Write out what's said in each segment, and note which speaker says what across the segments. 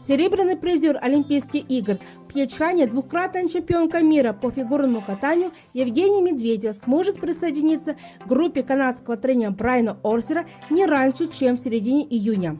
Speaker 1: Серебряный призер Олимпийских игр в Пьячхане, двукратная чемпионка мира по фигурному катанию Евгения Медведева сможет присоединиться к группе канадского тренера Брайана Орсера не раньше, чем в середине июня.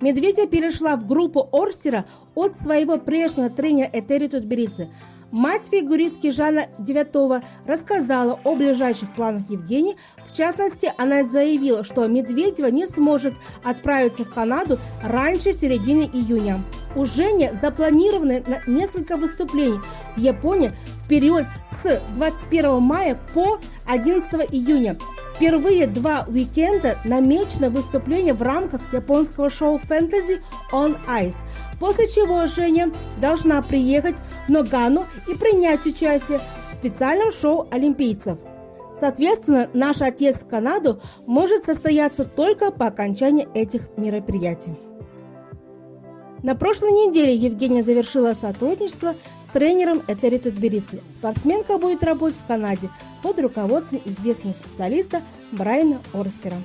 Speaker 1: Медведева перешла в группу Орсера от своего прежнего тренера Этери Тутберидзе – Мать фигуристки Жана Девятова рассказала о ближайших планах Евгении. В частности, она заявила, что Медведева не сможет отправиться в Канаду раньше середины июня. У Жени запланированы несколько выступлений в Японии в период с 21 мая по 11 июня. Впервые два уикенда намечено выступление в рамках японского шоу «Фэнтези on Ice», после чего Женя должна приехать в Ногану и принять участие в специальном шоу олимпийцев. Соответственно, наш отъезд в Канаду может состояться только по окончании этих мероприятий. На прошлой неделе Евгения завершила сотрудничество с тренером Этери Тутберидзе. Спортсменка будет работать в Канаде под руководством известного специалиста Брайана Орсера.